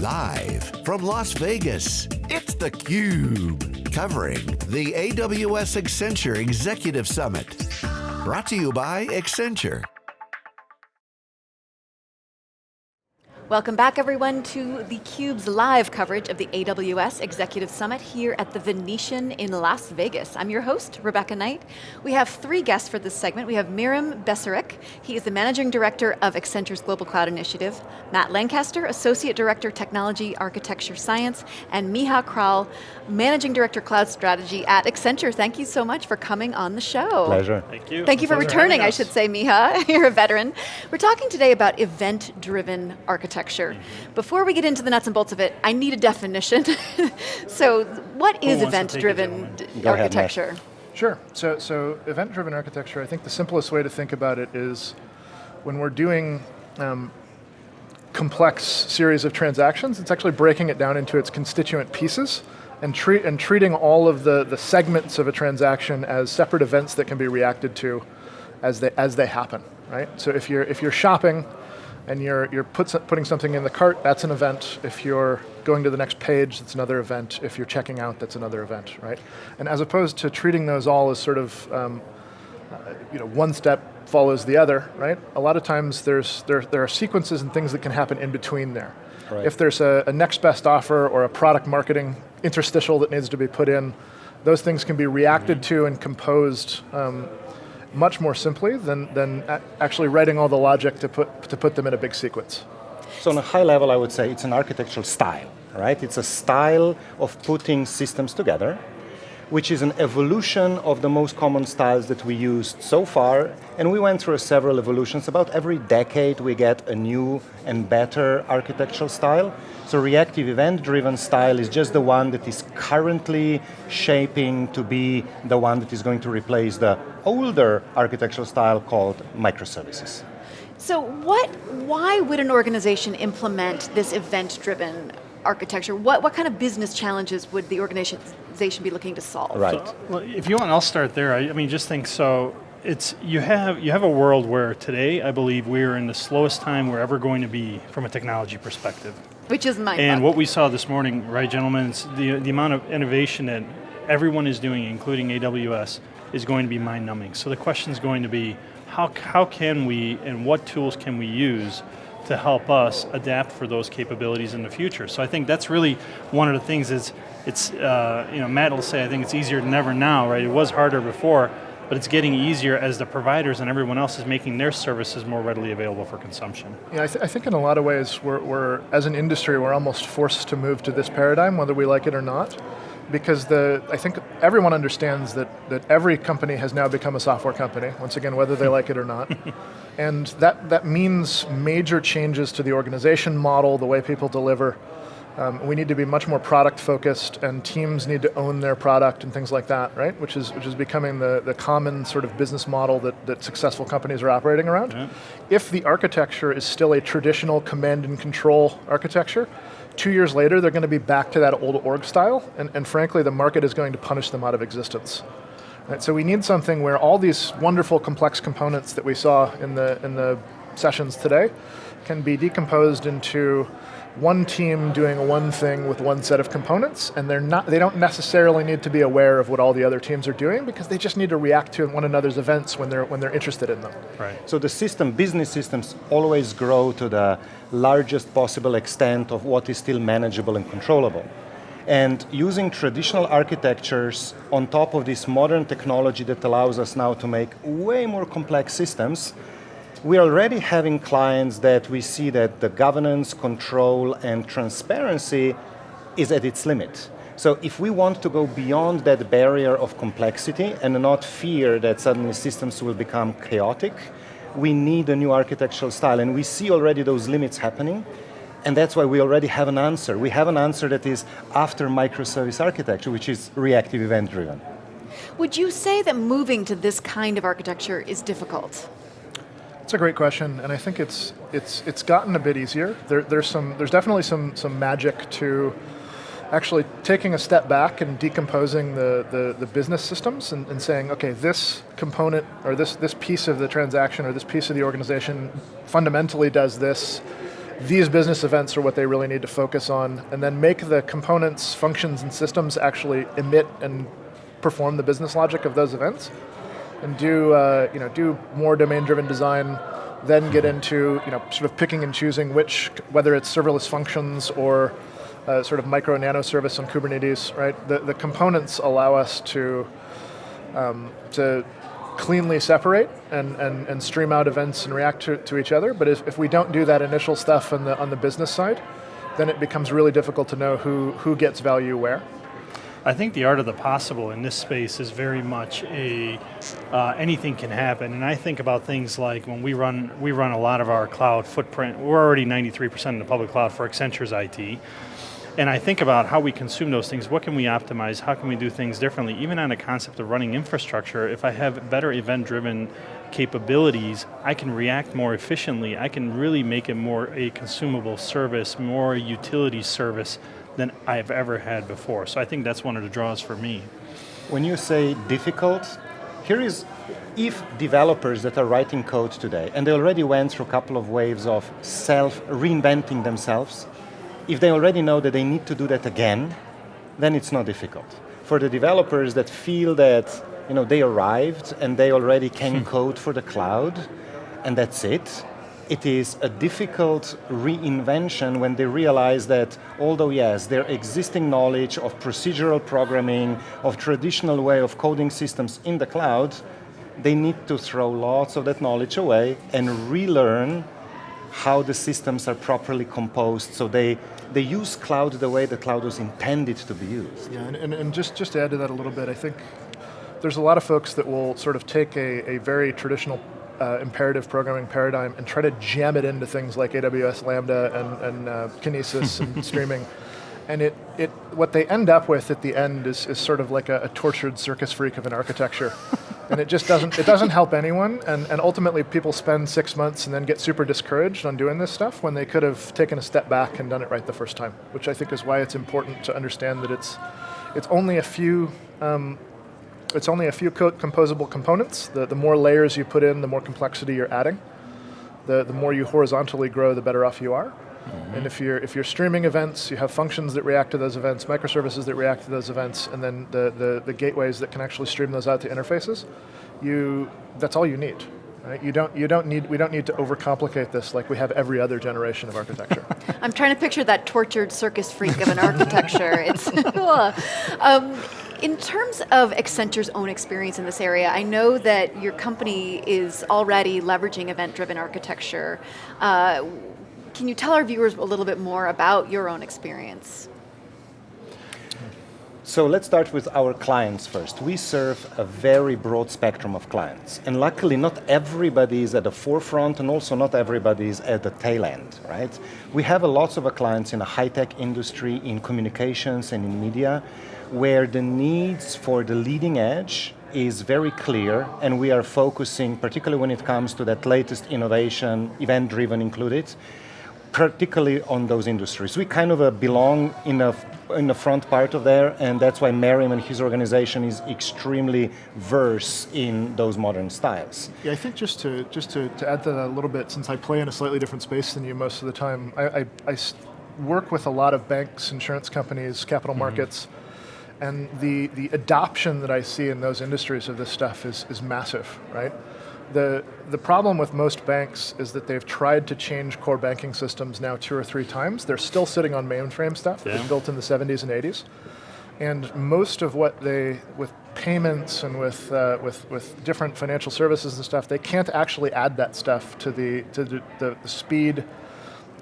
Live from Las Vegas, it's theCUBE. Covering the AWS Accenture Executive Summit. Brought to you by Accenture. Welcome back everyone to theCUBE's live coverage of the AWS Executive Summit here at the Venetian in Las Vegas. I'm your host, Rebecca Knight. We have three guests for this segment. We have Merim Becirovic, he is the Managing Director of Accenture's Global Cloud Initiative, Matt Lancaster, Associate Director, Technology, Architecture, Science, and Miha Kralj, Managing Director, Cloud Strategy at Accenture. Thank you so much for coming on the show. Pleasure. Thank you. Thank you for returning, I should say, Miha. You're a veteran. We're talking today about event-driven architecture architecture. Mm -hmm. Before we get into the nuts and bolts of it, I need a definition. so what is event-driven architecture? Ahead, sure, so, so event-driven architecture, I think the simplest way to think about it is when we're doing um, complex series of transactions, it's actually breaking it down into its constituent pieces and, treat, and treating all of the, the segments of a transaction as separate events that can be reacted to as they, as they happen, right? So if you're, if you're shopping, and you're, you're put, putting something in the cart, that's an event. If you're going to the next page, that's another event. If you're checking out, that's another event, right? And as opposed to treating those all as sort of, um, uh, you know, one step follows the other, right? A lot of times there's, there, there are sequences and things that can happen in between there. Right. If there's a, a next best offer or a product marketing interstitial that needs to be put in, those things can be reacted mm -hmm. to and composed um, much more simply than, than actually writing all the logic to put, to put them in a big sequence. So on a high level, I would say it's an architectural style, right? It's a style of putting systems together, which is an evolution of the most common styles that we used so far, and we went through several evolutions. About every decade we get a new and better architectural style. So reactive event-driven style is just the one that is currently shaping to be the one that is going to replace the older architectural style called microservices. So what, why would an organization implement this event-driven architecture? What, what kind of business challenges would the organization be looking to solve? Right. So, well, if you want, I'll start there. I, I mean, just think so, it's, you have, you have a world where today, I believe we're in the slowest time we're ever going to be from a technology perspective. Which is my And what we saw this morning, right gentlemen, the, the amount of innovation that everyone is doing, including AWS, is going to be mind-numbing. So the question is going to be, how, how can we, and what tools can we use to help us adapt for those capabilities in the future. So I think that's really one of the things is, it's, uh, you know, Matt will say, I think it's easier than ever now, right? It was harder before, but it's getting easier as the providers and everyone else is making their services more readily available for consumption. Yeah, I, th I think in a lot of ways, we're, we're, as an industry, we're almost forced to move to this paradigm, whether we like it or not because the, I think everyone understands that, that every company has now become a software company, once again, whether they like it or not. and that, that means major changes to the organization model, the way people deliver, um, we need to be much more product focused and teams need to own their product and things like that, right? Which is, which is becoming the, the common sort of business model that, that successful companies are operating around. Yeah. If the architecture is still a traditional command and control architecture, two years later they're going to be back to that old org style and, and frankly the market is going to punish them out of existence. Right, so we need something where all these wonderful complex components that we saw in the, in the sessions today can be decomposed into one team doing one thing with one set of components, and they're not, they don't necessarily need to be aware of what all the other teams are doing because they just need to react to one another's events when they're, when they're interested in them. Right. So the system, business systems always grow to the largest possible extent of what is still manageable and controllable. And using traditional architectures on top of this modern technology that allows us now to make way more complex systems, we're already having clients that we see that the governance, control, and transparency is at its limit. So if we want to go beyond that barrier of complexity and not fear that suddenly systems will become chaotic, we need a new architectural style, and we see already those limits happening, and that's why we already have an answer. We have an answer that is after microservice architecture, which is reactive event driven. Would you say that moving to this kind of architecture is difficult? It's a great question, and I think it's it's it's gotten a bit easier. There, there's some there's definitely some some magic to actually taking a step back and decomposing the, the, the business systems and, and, saying, okay, this component or this, this piece of the transaction or this piece of the organization fundamentally does this, these business events are what they really need to focus on, and then make the components, functions, and systems actually emit and perform the business logic of those events, and do uh, you know do more domain-driven design. Then get into you know sort of picking and choosing which whether it's serverless functions or uh, sort of micro nano service on Kubernetes. Right, the the components allow us to um, to cleanly separate and, and, and stream out events and react to, to each other, but if, if we don't do that initial stuff on the, on the business side, then it becomes really difficult to know who, who gets value where. I think the art of the possible in this space is very much a uh, anything can happen, and I think about things like when we run we run a lot of our cloud footprint. We're already 93% in the public cloud for Accenture's IT, and I think about how we consume those things, what can we optimize, how can we do things differently, even on a concept of running infrastructure, if I have better event-driven capabilities, I can react more efficiently, I can really make it more a consumable service, more a utility service than I've ever had before. So I think that's one of the draws for me. When you say difficult, here is, if developers that are writing code today, and they already went through a couple of waves of self-reinventing themselves, if they already know that they need to do that again, then it's not difficult. For the developers that feel that you know, they arrived and they already can hmm. code for the cloud, and that's it, it is a difficult reinvention when they realize that although yes, their existing knowledge of procedural programming, of traditional way of coding systems in the cloud, they need to throw lots of that knowledge away and relearn how the systems are properly composed so they, they use cloud the way the cloud was intended to be used. Yeah, and, and, and just, just to add to that a little bit, I think there's a lot of folks that will sort of take a, a very traditional uh, imperative programming paradigm and try to jam it into things like AWS Lambda and, and uh, Kinesis and streaming. And it, it, what they end up with at the end is, is sort of like a, a tortured circus freak of an architecture. and it just doesn't, it doesn't help anyone, and, and ultimately people spend six months and then get super discouraged on doing this stuff when they could have taken a step back and done it right the first time, which I think is why it's important to understand that it's, it's only a few um, it's only a few co composable components. The, the more layers you put in, the more complexity you're adding. The, the more you horizontally grow, the better off you are. -hmm. And if you're, if you're streaming events, you have functions that react to those events, microservices that react to those events, and then the, the, the gateways that can actually stream those out to interfaces, you, that's all you need. Right? You don't, you don't need, we don't need to overcomplicate this like we have every other generation of architecture. I'm trying to picture that tortured circus freak of an architecture. it's um, in terms of Accenture's own experience in this area, I know that your company is already leveraging event-driven architecture. Uh, can you tell our viewers a little bit more about your own experience? So let's start with our clients first. We serve a very broad spectrum of clients. And luckily not everybody is at the forefront and also not everybody is at the tail end, right? We have a lots of clients in the high-tech industry, in communications and in media, where the needs for the leading edge is very clear and we are focusing, particularly when it comes to that latest innovation, event-driven included, particularly on those industries. We kind of uh, belong in a in the front part of there, and that's why Merim and his organization is extremely versed in those modern styles. Yeah, I think just to just to, to add to that a little bit, since I play in a slightly different space than you most of the time, I, I, I work with a lot of banks, insurance companies, capital mm -hmm. markets, and the, the adoption that I see in those industries of this stuff is, is massive, right? The, the problem with most banks is that they've tried to change core banking systems now two or three times. They're still sitting on mainframe stuff yeah. built in the 70s and 80s. And most of what they, with payments and with, uh, with, with different financial services and stuff, they can't actually add that stuff to the, to the, the, the speed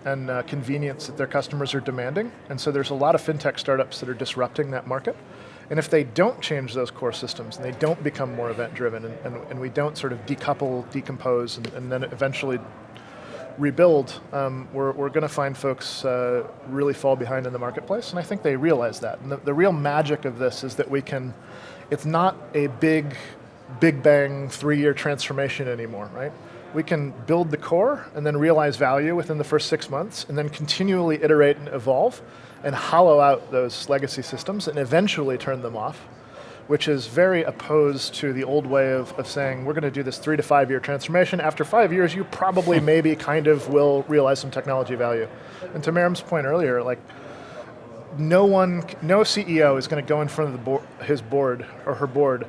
and uh, convenience that their customers are demanding. And so there's a lot of fintech startups that are disrupting that market. And if they don't change those core systems and they don't become more event driven and, and, and we don't sort of decouple, decompose, and, and then eventually rebuild, um, we're, we're going to find folks uh, really fall behind in the marketplace, and I think they realize that. And the, the real magic of this is that we can, it's not a big, big bang three-year transformation anymore, right? We can build the core and then realize value within the first six months, and then continually iterate and evolve and hollow out those legacy systems and eventually turn them off which is very opposed to the old way of, of saying we're going to do this three to five year transformation. After five years, you probably hmm. maybe kind of will realize some technology value. And to Merim's point earlier, like no one, no CEO is going to go in front of the board, his board or her board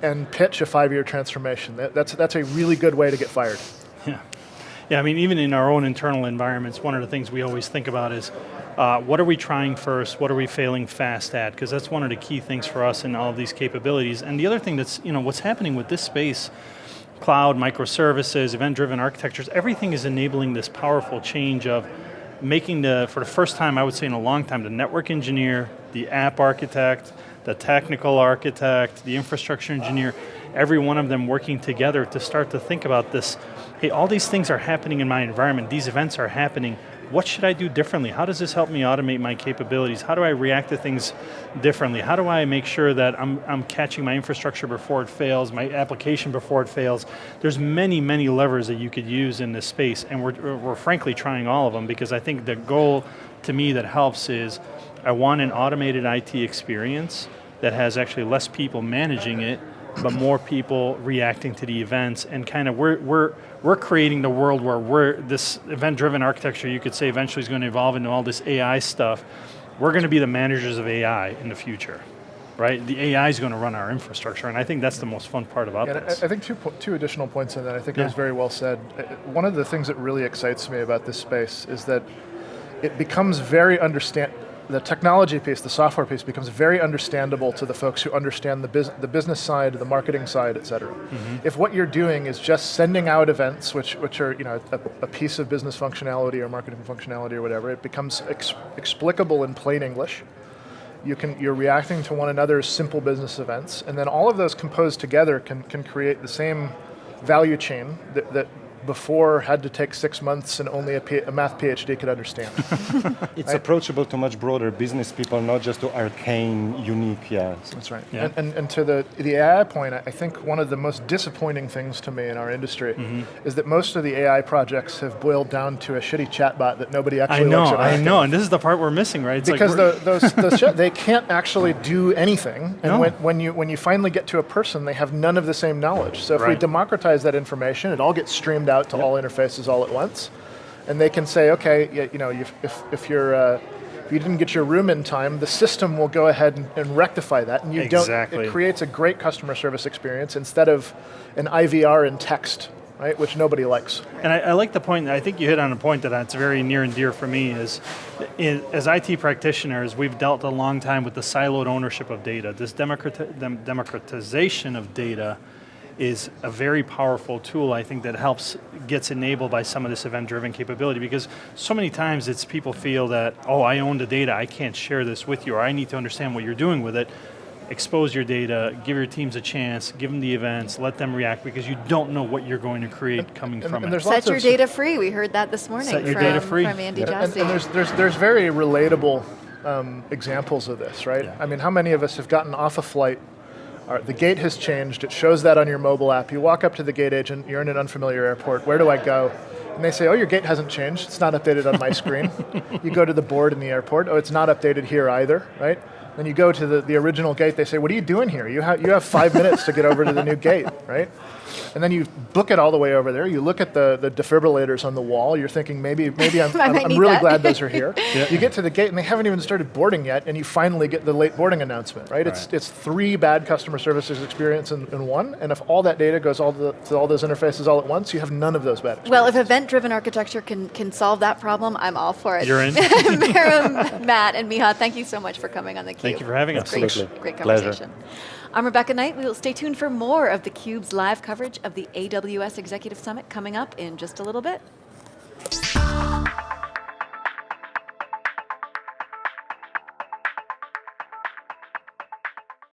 and pitch a five-year transformation. That, that's, that's a really good way to get fired. Yeah. Yeah, I mean, even in our own internal environments, one of the things we always think about is uh, what are we trying first? What are we failing fast at? Because that's one of the key things for us in all of these capabilities. And the other thing that's, you know, what's happening with this space, cloud, microservices, event-driven architectures, everything is enabling this powerful change of making the, for the first time, I would say in a long time, the network engineer, the app architect, the technical architect, the infrastructure engineer, every one of them working together to start to think about this, hey, all these things are happening in my environment, these events are happening, what should I do differently? How does this help me automate my capabilities? How do I react to things differently? How do I make sure that I'm, I'm catching my infrastructure before it fails, my application before it fails? There's many, many levers that you could use in this space, and we're, we're frankly trying all of them because I think the goal to me that helps is I want an automated IT experience that has actually less people managing it, but more people reacting to the events and kind of we're, we're, we're creating the world where we're, this event-driven architecture you could say eventually is going to evolve into all this AI stuff. We're going to be the managers of AI in the future, right? The AI is going to run our infrastructure and I think that's the most fun part about yeah, this. I think two, two additional points in that, I think yeah. it was very well said. Uh, one of the things that really excites me about this space is that it becomes very understand, the technology piece, the software piece becomes very understandable to the folks who understand the, bus the business side, the marketing side, et cetera. Mm -hmm. If what you're doing is just sending out events, which, which are you know, a, a piece of business functionality or marketing functionality or whatever, it becomes ex explicable in plain English. You can, you're reacting to one another's simple business events, and then all of those composed together can, can create the same value chain that, that before had to take six months and only a, P a math PhD could understand. it's right? approachable to much broader business people, not just to arcane, unique, yeah. That's right. Yeah. And, and, and, to the, the AI point, I think one of the most disappointing things to me in our industry mm -hmm. is that most of the AI projects have boiled down to a shitty chatbot that nobody actually I know. I know, and this is the part we're missing, right? It's because like the, those, those they can't actually do anything, and no. when, when, you, when you finally get to a person, they have none of the same knowledge. So if right. we democratize that information, it all gets streamed out to yep. all interfaces all at once. And they can say, okay, you know, if, if, you're, uh, if you didn't get your room in time, the system will go ahead and, and rectify that. And you exactly. don't, it creates a great customer service experience instead of an IVR in text right, which nobody likes. And I, I, like the point, I think you hit on a point that that's very near and dear for me is, is, as IT practitioners, we've dealt a long time with the siloed ownership of data. This democratization of data is a very powerful tool, I think, that helps, gets enabled by some of this event-driven capability, because so many times it's people feel that, oh, I own the data, I can't share this with you, or I need to understand what you're doing with it. Expose your data, give your teams a chance, give them the events, let them react, because you don't know what you're going to create coming and, from and it. Set your data free, we heard that this morning Set your from, data free. from Andy yeah. Jassy. And, and, there's, there's, there's very relatable um, examples of this, right? Yeah. I mean, how many of us have gotten off a flight the gate has changed, it shows that on your mobile app. You walk up to the gate agent, you're in an unfamiliar airport, where do I go? And they say, oh, your gate hasn't changed, it's not updated on my screen. you go to the board in the airport, oh, it's not updated here either, right? Then you go to the, the original gate, they say, what are you doing here? You, ha you have five minutes to get over to the new gate, right? And then you book it all the way over there. You look at the, the defibrillators on the wall. You're thinking maybe maybe I'm, I'm, I'm really glad those are here. yeah. You get to the gate and they haven't even started boarding yet, and you finally get the late boarding announcement. Right? right. It's it's three bad customer services experience in, in one. And if all that data goes all the, to all those interfaces all at once, you have none of those bad. Well, if event-driven architecture can can solve that problem, I'm all for it. You're in. Merim, Matt, and Miha, thank you so much for coming on the Cube. Thank you for having us. Great, Absolutely. great conversation. Pleasure. I'm Rebecca Knight. We will stay tuned for more of theCUBE's live coverage of the AWS Executive Summit coming up in just a little bit.